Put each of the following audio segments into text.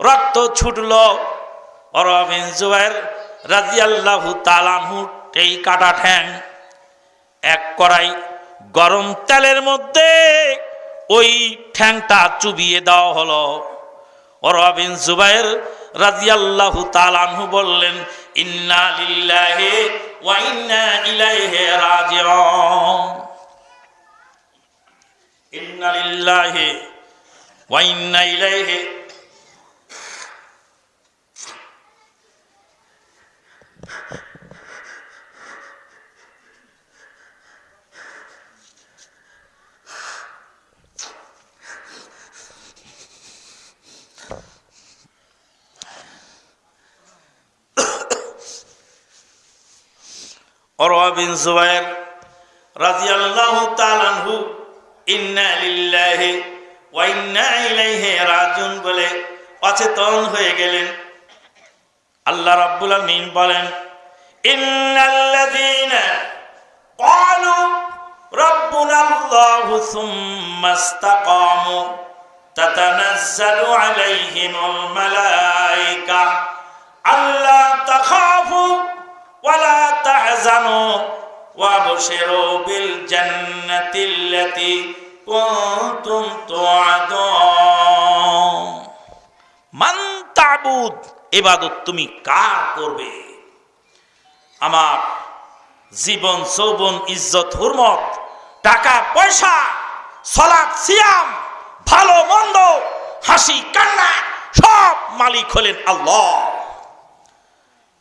রক্ত এই কাটা ঠ্যাং এক গরম তেলের মধ্যে ওই ঠ্যাংটা চুবিয়ে দেওয়া হলো। ওরওয়া বিন জুবাইর রাদিয়াল্লাহু তাআলাহু বললেন, ইন্না লিল্লাহি ওয়া ইন্না ইলাইহি রাজিউন। ইন্না লিল্লাহি ওয়া ইন্না ইলাইহি অরওয়া বিন জুবাইর রাদিয়াল্লাহু তাআলা আনহু ইন্না লিল্লাহি ওয়া ইন্না ইলাইহি রাজিউন বলে অচেতন হয়ে গেলেন আল্লাহ রাব্বুল আলামিন বলেন ইন্নাল্লাযীনা ক্বালু রাব্বুনা আল্লাহু সুম্মা ইসতাকামু তাতানাজ্জালু আলাইহিমুল মালায়েকা আল্লা তাখাফু ওয়ালা তাহজানু وابشروا بالجنة التي কুনতুম তুআদুন মান তাবুদ তুমি কার করবে? আমার জীবন, যৌবন, ইজ্জত, হুরমত, টাকা, পয়সা সলাদ সিয়াম, ভালো, মন্দ, হাসি, কান্না, সব মালিক হলেন আল্লাহ।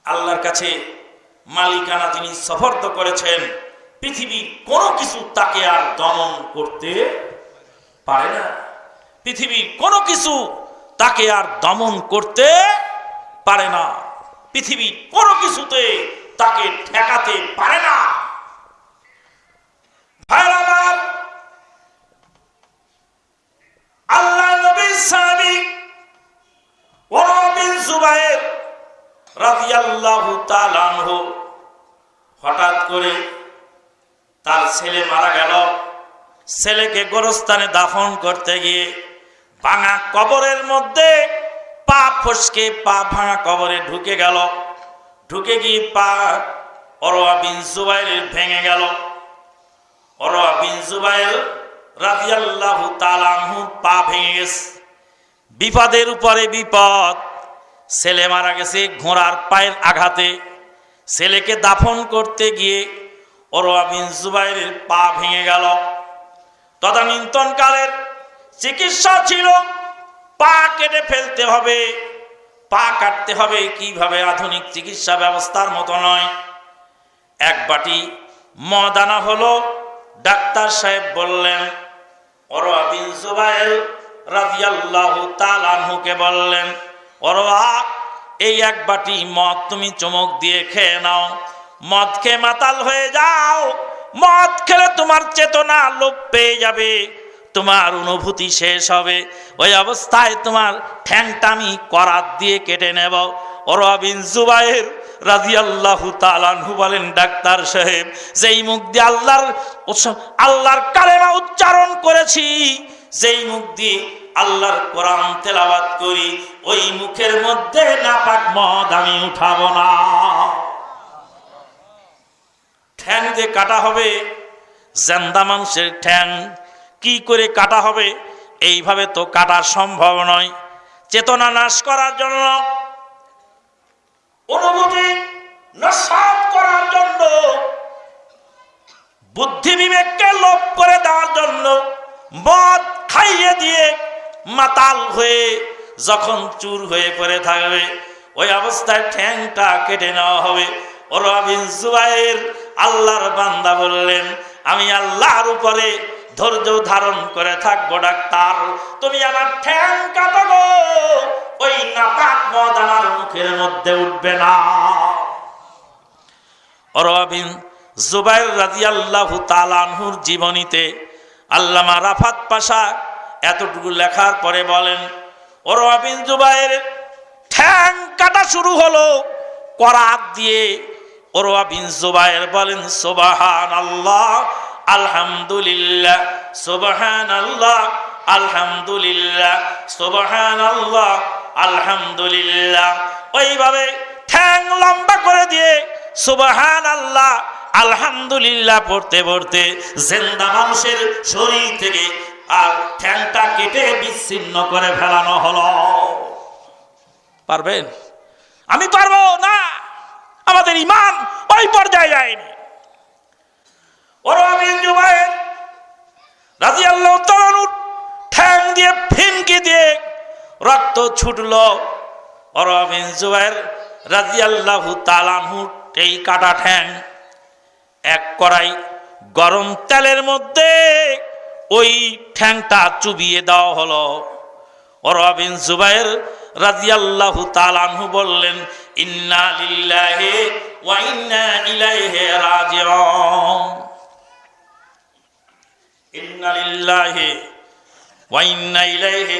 আল্লাহর কাছে মালিকানা যিনি সফর্দ করেছেন পৃথিবীর কোনো কিছু তাকে আর দমন করতে পারে না। পৃথিবীর কোনো কিছু তাকে আর দমন করতে পারে না। পৃথিবীর কোনো কিছুতে তাকে ঠেকাতে পারে না। আল্লাহ তাআলা হঠাৎ করে তার ছেলে মারা গেল। ছেলেকে গোরস্থানে দাফন করতে গিয়ে ভাঙা কবরের মধ্যে পা ফসকে, পা ভাঙা কবরে ঢুকে গেল। ঢুকে গিয়ে পা অরোয়া বিন জুবাইরের ভেঙে গেল। অরোয়া বিন জুবাইর রাদিয়াল্লাহু তাআলা আনহু পা ভেঙে গেছে। বিপদের উপরে বিপদ। ছেলে মারা গেছে ঘোড়ার পায়ের আঘাতে। ছেলেকে দাফন করতে গিয়ে অরোয়া বিন জুবাইরের পা ভেঙে গেল। তদানীন্তন কালের চিকিৎসা ছিল, পা কেটে ফেলতে হবে, পা কাটতে হবে কীভাবে আধুনিক চিকিৎসা ব্যবস্থার মতো নয়। এক বাটি মদ আনা হলো, ডাক্তার সাহেব বললেন অরোয়া বিন জুবাইর রাদিয়াল্লাহু তাআলা বললেন অরোয়া এই এক বাটি মদ তুমি চমক দিয়ে খেয়ে নাও। মদ খেয়ে মাতাল হয়ে যাও। মদ খেলে তোমার চেতনা লোপ পেয়ে যাবে। তোমার অনুভূতি শেষ হবে। ওই অবস্থায় তোমার ঠ্যাংটা আমি করাত দিয়ে কেটে নেব। অরবিন জুবাইর রাজিয়াল্লাহু বলেন, ডাক্তার সাহেব, যেই মুখ দিয়ে আল্লাহর আল্লাহর উচ্চারণ করেছি, যেই মুখ দিয়ে আল্লাহর কোরআন তেলাওয়াত করি, ওই মুখের মধ্যে নাপাক মদ আমি উঠাবো না। ঠ্যাং দিয়ে কাটা হবে, জেন্দা মানুষের ঠ্যাং কি করে কাটা হবে, এইভাবে তো কাটা সম্ভব নয়। চেতনা নাশ করার জন্য, অনুভূতি করার জন্য, বুদ্ধি বিবেককে লোপ করে দেওয়ার জন্য, মদ খাইয়ে দিয়ে মাতাল হয়ে যখন চুর হয়ে পড়ে থাকবে, ওই অবস্থায় ঠ্যাংটা কেটে নেওয়া হবে। ওরবিন জুবাইর আল্লাহর বান্দা বললেন, আমি আল্লাহর উপরে ধৈর্য ধারণ করে থাকব, ডাক্তার। তুমি আমার ঠ্যাং কাটাবো ওই নাপাক মদ আমার মুখের মধ্যে উঠবে না। অরবিন জুবাইর রাদিয়াল্লাহু তালানহুর জীবনীতে আল্লামা রাফাত পাশা এতটুকু লেখার পরে বলেন অরবিন জুবাইর, ঠ্যাং কাটা শুরু হলো করাত দিয়ে ওরওয়া বিন জুবাইর বলেন সুবাহান আল্লাহ আলহামদুলিল্লাহ সুবহান আল্লাহ আলহামদুলিল্লাহ সুবহান আল্লাহ আলহামদুলিল্লাহ। ওইভাবে ঠ্যাং লম্বা করে দিয়ে সুবহান আল্লাহ আলহামদুলিল্লাহ পড়তে পড়তে জেন্দা মানুষের শরীর থেকে আর ঠ্যাংটা কেটে বিচ্ছিন্ন করে ফেলানো হলো। পারবেন? আমি পারব না! আমাদের ইমান ওই পর্যায়ে যায়নি। ওর আমি জুবাইর রাজি আল্লাহ ঠ্যাং দিয়ে ফিনকি দিয়ে রক্ত ছুটলো। ওর আমি জুবাইর রাজি আল্লাহ তালানহু এই কাটা ঠ্যাং এক কড়াই গরম তেলের মধ্যে ওই ঠ্যাংটা চুবিয়ে দেওয়া হলো। অরবিন জুবাইর রাজিয়াল্লাহু তালানহু বললেন ইন্না লিল্লাহি ওয়া ইন্না ইলাইহি রাজিউন। ইন্না লিল্লাহি ওয়া ইন্না ইলাইহি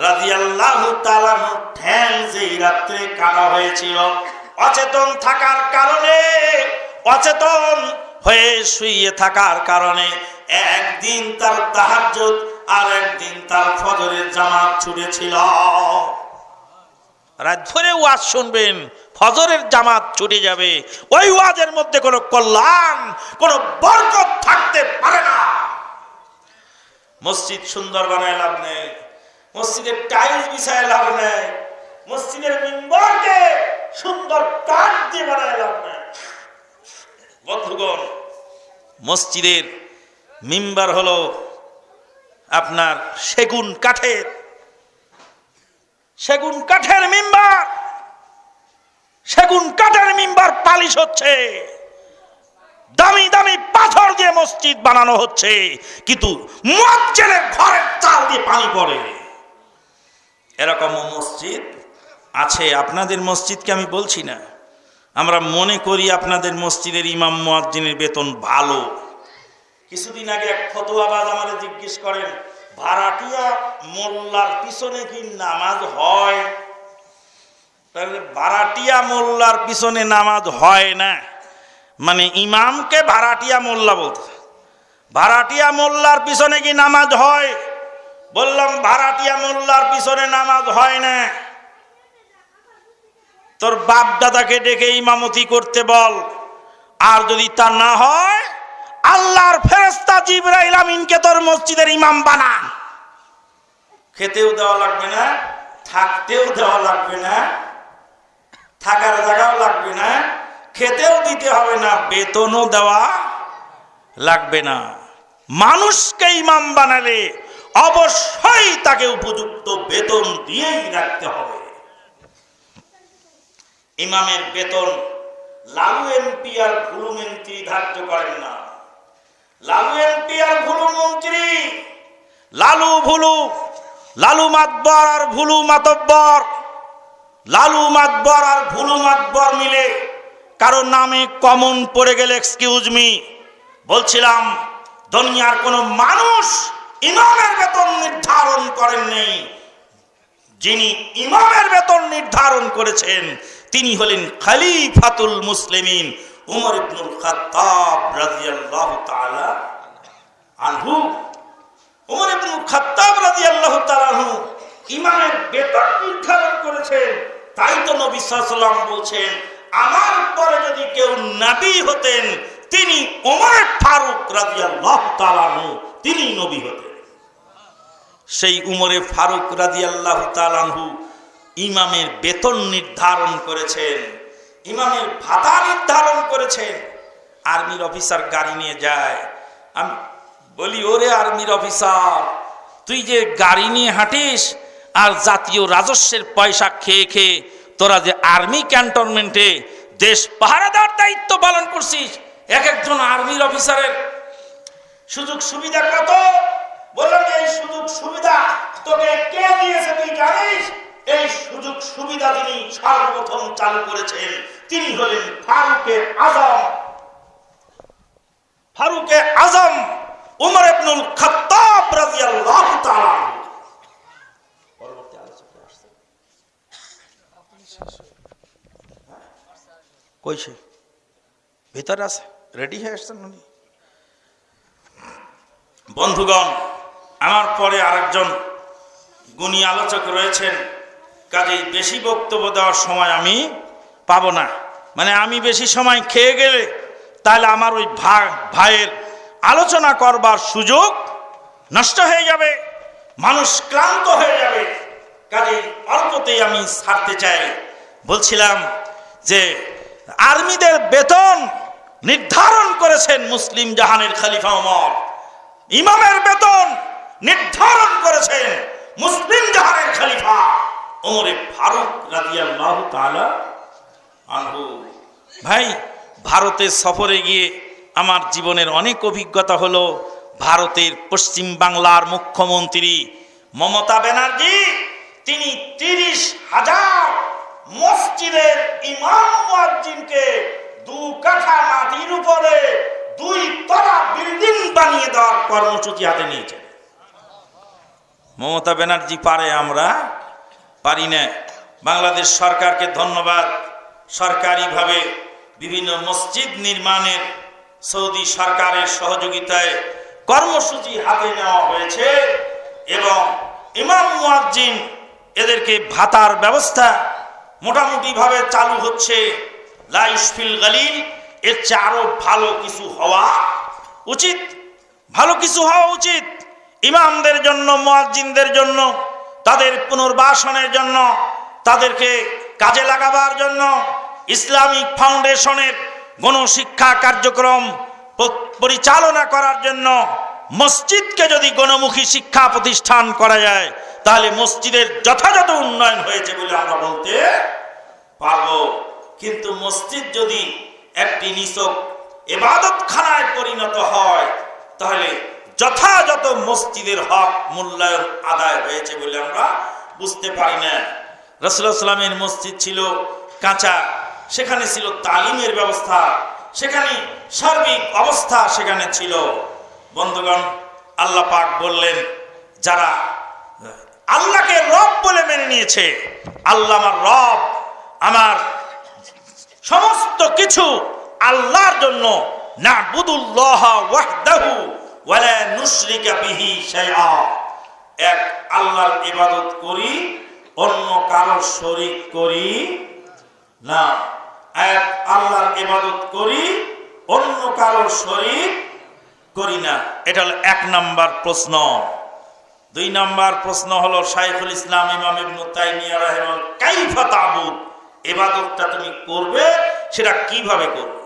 রাদিয়াল্লাহু তাআলা ঠ্যাং যেই রাত্রে কাটা হয়েছিল, অচেতন থাকার কারণে, অচেতন হয়ে শুয়ে থাকার কারণে একদিন তার তাহাজ্জুদ আর একদিন তার ফজরের জামাত ছুটেছিল। রাত ভরে ওয়াজ শুনবেন, ফজরের জামাত ছুটে যাবে। ওই ওয়াজের মধ্যে কোনো কল্যাণ, কোনো বরকত থাকতে পারে না। মসজিদ সুন্দর বানায় লাভ নেই। মসজিদের টাইলস বিছায় লাভ নেই, মসজিদের মিম্বরকে সুন্দর কাঠ দিয়ে বানায় লাভ নেই। বন্ধুগণ, মসজিদের মিম্বার হলো আপনার সেগুন কাঠের। সেগুন কাঠের মিম্বার, সেগুন কাঠের মিম্বার পালিশ হচ্ছে। দামি দামি পাথর দিয়ে মসজিদ বানানো হচ্ছে, কিন্তু মুয়াজ্জিনের ঘরের চাল দিয়ে পানি পড়ে। এরকম মসজিদ আছে, আপনাদের মসজিদকে আমি বলছি না। আমরা মনে করি আপনাদের মসজিদের ইমাম মুয়াজ্জিনের বেতন ভালো। কিছুদিন আগে এক ফতোয়াবাজ আমাদের জিজ্ঞেস করেন, ভাড়াটিয়া মোল্লার পিছনে কি নামাজ হয়? তাহলে ভাড়াটিয়া মোল্লার পিছনে নামাজ হয় না। মানে ইমামকে ভাড়াটিয়া মোল্লা বলতে ভাড়াটিয়া মোল্লার পিছনে কি নামাজ হয়? বললাম, ভাড়াটিয়া মোল্লার পিছনে নামাজ হয় না। তোর বাপ দাদাকে ডেকে ইমামতি করতে বল। আর যদি তা না হয়, আল্লাহর ফেরেস্তা জিব্রাইল আমিনকে তোর মসজিদের ইমাম বানা খেতেও দেওয়া লাগবে না, থাকতেও দেওয়া লাগবে না, থাকার জায়গাও লাগবে না, খেতেও দিতে হবে না, বেতনও দেওয়া লাগবে না। মানুষকে ইমাম বানালে অবশ্যই তাকে উপযুক্ত বেতন দিয়েই রাখতে হবে। ইমামের বেতন লালু এমপি আর ভুলু মন্ত্রী ধার্য করেন না। লালু এমপি আর ভুলু মন্ত্রী, লালু ভুলু, লালু মাতবর আর ভুলু মাতব্বর, লালু মাতবর আর ভুলু মাতবর মিলে কারোর নামে কমন পড়ে গেলে এক্সকিউজ মি বলছিলাম, দুনিয়ার কোন মানুষ ইমামের বেতন নির্ধারণ করেন নেই যিনি ইমামের বেতন নির্ধারণ করেছেন, তিনি হলেন খালিফাতুল মুসলিমিন উমর ইবনুল খাত্তাব রাদিয়াল্লাহু তাআলা আনহু। উমর ইবনুল খাত্তাব রাদিয়াল্লাহু তাআলা আনহু ইমামের বেতন নির্ধারণ করেছেন। তাই তো নবী সাল্লাল্লাহু বলছেন, আমার পরে যদি কেউ নবী হতেন, তিনি ওমর ফারুক রাদিয়াল্লাহু তাআলা আনহু তিনি নবী হতেন। সেই উমরে ফারুক রাদিয়াল্লাহু তাআলা আনহু ইমামের বেতন নির্ধারণ করেছেন, ইমামের ভাতা নির্ধারণ করেছেন। আর্মির অফিসার গাড়ি নিয়ে যায়। আমি বলি, ওরে আর্মির অফিসার, তুই যে গাড়ি নিয়ে হাঁটিস আর জাতীয় রাজস্বের পয়সা খেয়ে খেয়ে তোরা যে আর্মি ক্যান্টনমেন্টে দেশ পাহারাদার দায়িত্ব পালন করছিস, এক একজন আর্মির অফিসারের সুযোগ সুবিধা কত? বললাম এই সুযোগ সুবিধা তোকে কে দিয়েছে তুই জানিস? এই সুযোগ সুবিধা যিনি সর্বপ্রথম চালু করেছেন। তিনি হলেন ফারুকে আজম। ফারুকে আজম উমর ইবনুল খাত্তাব রাদিয়াল্লাহু তাআলা পরবর্তী আলোচনা আসছে? কইছে ভিতরে আছে? রেডি হয়ে আসছেন উনি? বন্ধুগণ আমার পরে আরেকজন গুণী আলোচক রয়েছেন, কাজেই বেশি বক্তব্য দেওয়ার সময় আমি পাবো না। মানে আমি বেশি সময় খেয়ে গেলে তাহলে আমার ওই ভাইয়ের আলোচনা করবার সুযোগ নষ্ট হয়ে যাবে, মানুষ ক্লান্ত হয়ে যাবে কাজে অল্পতেই আমি ছাড়তে চাই। বলছিলাম যে আর্মিদের বেতন নির্ধারণ করেছেন মুসলিম জাহানের খলিফা ওমর। ইমামের বেতন নির্ধারণ করেছেন মুসলিম জাহানের খলিফা ওমরে ফারুক ভাই, ভারতে সফরে গিয়ে আমার জীবনের অনেক অভিজ্ঞতা হলো, ভারতের পশ্চিম বাংলার মুখ্যমন্ত্রী মমতা ব্যানার্জি, তিনি তিরিশ হাজার মসজিদের ইমাম মুয়াজ্জিনকে দু কাঠা মাটির উপরে দুই তলা বিল্ডিং বানিয়ে দেওয়ার কর্মসূচি হাতে নিয়েছেন। মমতা ব্যানার্জি পারে আমরা? পারি না। বাংলাদেশ সরকারকে ধন্যবাদ। সরকারিভাবে বিভিন্ন মসজিদ নির্মাণের সৌদি সরকারের সহযোগিতায় কর্মসূচি হাতে নেওয়া হয়েছে এবং ইমাম মুয়াজ্জিন এদেরকে ভাতার ব্যবস্থা মোটামুটিভাবে চালু হচ্ছে। লাইসফিল গালিল, এর চেয়ে আরও ভালো কিছু হওয়া উচিত। ভালো কিছু হওয়া উচিত। ইমামদের জন্য, মুয়াজ্জিনদের জন্য, তাদের পুনর্বাসনের জন্য, তাদেরকে কাজে লাগাবার জন্য ইসলামিক ফাউন্ডেশনের গণশিক্ষা কার্যক্রম পরিচালনা করার জন্য মসজিদকে যদি গণমুখী শিক্ষা প্রতিষ্ঠান করা যায়, তাহলে মসজিদের যথাযথ উন্নয়ন হয়েছে বলে আমরা বলতে পারব। কিন্তু মসজিদ যদি একটি নিছক এবাদতখানায় পরিণত হয়, তাহলে যথাযথ মসজিদের হক মূল্যায়ন আদায় হয়েছে বলে আমরা বুঝতে পারি না। রসুল্লাহ সাল্লামের মসজিদ ছিল কাঁচা, সেখানে ছিল তালিমের ব্যবস্থা, সেখানে সার্বিক অবস্থা সেখানে ছিল। বন্ধুগণ, আল্লাহ পাক বললেন, যারা আল্লাহকে রব বলে মেনে নিয়েছে, আল্লাহ আমার রব, আমার সমস্ত কিছু আল্লাহর জন্য না বুদুল্লাহ ওয়াহদাহু ওয়ালা নুশরিকা বিহি শাইআ। এক আল্লাহর ইবাদত করি, অন্য কারোর শরীক করি না। এক আল্লাহর ইবাদত করি, অন্য কারোর শরীক করি না। এটা হলো এক নাম্বার প্রশ্ন। দুই নাম্বার প্রশ্ন হলো শাইখুল ইসলাম ইমাম ইবনু তাইমিয়া রাহিমাহুল কাইফা তাবুদ? ইবাদতটা তুমি করবে, সেটা কীভাবে করবে?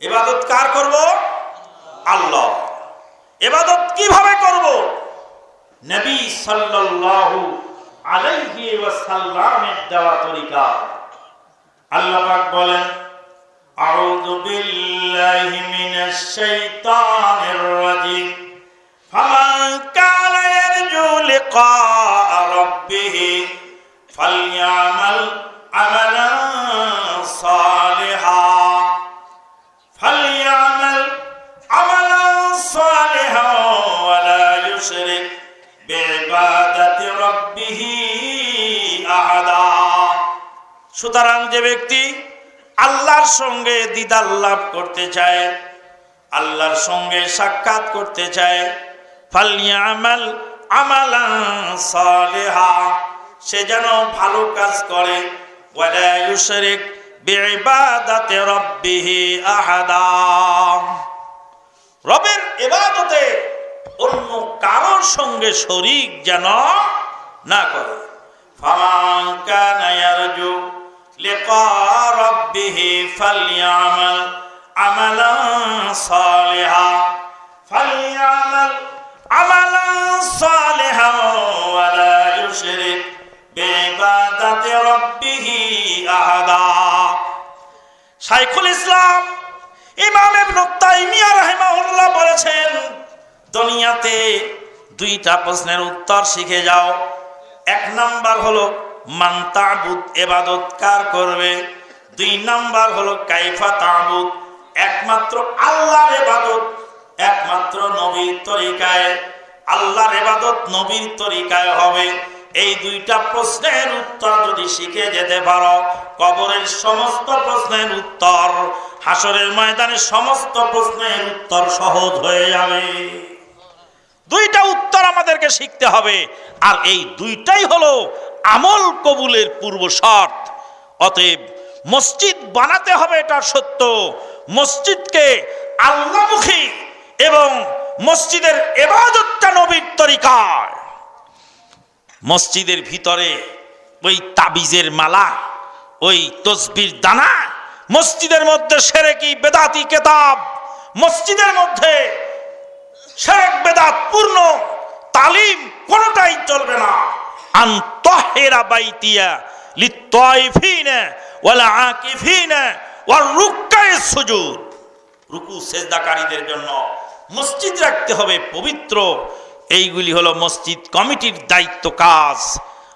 ইবাদত কার করব? আল্লাহ। এবাদত কীভাবে করব? নবী সাল্লাল্লাহু আলাইহি ওয়াসাল্লামের দেওয়া তরিকা। আল্লাহ পাক বলেন, আউযু বিল্লাহি মিনাশ শাইতানির রাজিম। ফামান কানা ইয়ারজু লিকা রাব্বিহি ফালইয়ামাল আমালান সালিহা। সুতরাং যে ব্যক্তি আল্লাহর সঙ্গে দিদার লাভ করতে চায়, আল্লাহর সঙ্গে সাক্ষাৎ করতে চায় ফালিয়ামাল আমালান সালেহা, সে যেন ভালো কাজ করে, ওয়ালা ইউশরিক বিইবাদাতি রাব্বিহি আহাদা। রবের ইবাদতে অন্য কারোর সঙ্গে শরীক যেন না করে। ফামান কানা লিকা রাব্বিহি ফালইআমাল আমালান সালিহা ফালইআমাল আমালান সালিহা ওয়া আহাদা। ইসলাম ইমাম বলেছেন, দুনিয়াতে দুইটা প্রশ্নের উত্তর শিখে যাও। এক নাম্বার হলো মান তাবুদ, এবাদত কার করবে? দুই নাম্বার হলো কাইফা তাবুদ, একমাত্র আল্লাহর এবাদত, একমাত্র নবীর তরিকায়। আল্লাহর এবাদত নবীর তরিকায় হবে। এই দুইটা প্রশ্নের উত্তর যদি শিখে যেতে পারো, কবরের সমস্ত প্রশ্নের উত্তর হাসরের ময়দানের সমস্ত প্রশ্নের উত্তর সহজ হয়ে যাবে। দুইটা উত্তর আমাদেরকে শিখতে হবে, আর এই দুইটাই হলো আমল কবুলের পূর্ব শর্ত। অতএব মসজিদ বানাতে হবে এটা সত্য। মসজিদকে আল্লামুখী এবং মসজিদের এবাদতটা নবীর তরিকায়। মসজিদের ভিতরে ওই তাবিজের মালা, ওই তসবির দানা, মসজিদের মধ্যে সেরেকি বেদাতি কেতাব, মসজিদের মধ্যে শেখ বেদাত পূর্ণ, তালিম কোনটাই চলবে না। আন্তহেরা বাইতিয়া লিত্তাইফিনা ওয়ালা আকিফিনা ওয়াল রুক্কায়ে সুজুদ। রুকু সেজদাকারীদের জন্য মসজিদ রাখতে হবে পবিত্র। এইগুলি হলো মসজিদ কমিটির দায়িত্ব কাজ।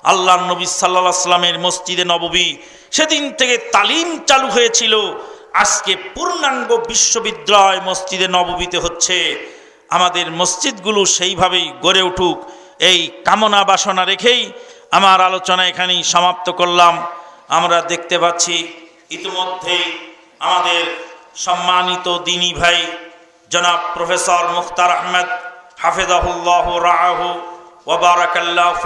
আল্লাহ নবী সাল্লাহ সাল্লামের মসজিদে নববী সেদিন থেকে তালিম চালু হয়েছিল। আজকে পূর্ণাঙ্গ বিশ্ববিদ্যালয় মসজিদে নববীতে হচ্ছে। আমাদের মসজিদগুলো সেইভাবেই গড়ে উঠুক। এই কামনা বাসনা রেখেই আমার আলোচনা এখানেই সমাপ্ত করলাম। আমরা দেখতে পাচ্ছি ইতিমধ্যেই আমাদের সম্মানিত দিনী ভাই, জনাব প্রফেসর মুখতার আহমেদ, হাফেজাহুল্লাহ রাহু ওবারাকাল্লাহ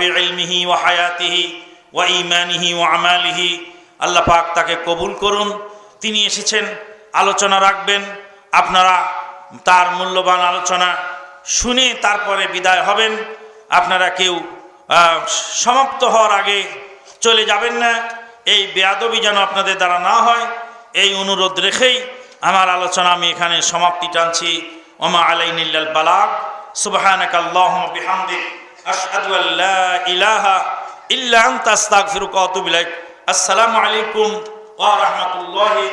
ওয়া হায়াতিহি ওয়া ইমানিহি ওয়া আমালিহি। আল্লাহ পাক তাকে কবুল করুন। তিনি এসেছেন, আলোচনা রাখবেন। আপনারা তার মূল্যবান আলোচনা শুনে তারপরে বিদায় হবেন। আপনারা কেউ সমাপ্ত হওয়ার আগে চলে যাবেন না। এই বেয়াদবি যেন আপনাদের দ্বারা না হয়, এই অনুরোধ রেখেই আমার আলোচনা আমি এখানে সমাপ্তি টানছি। ওমা আলাইনিল্লাল বালাগ, সুবহানাক আল্লাহুম্মা বিহামদিক, আশহাদু ইলাহা আসসালামু আলাইকুম ওয়া রাহমাতুল্লাহি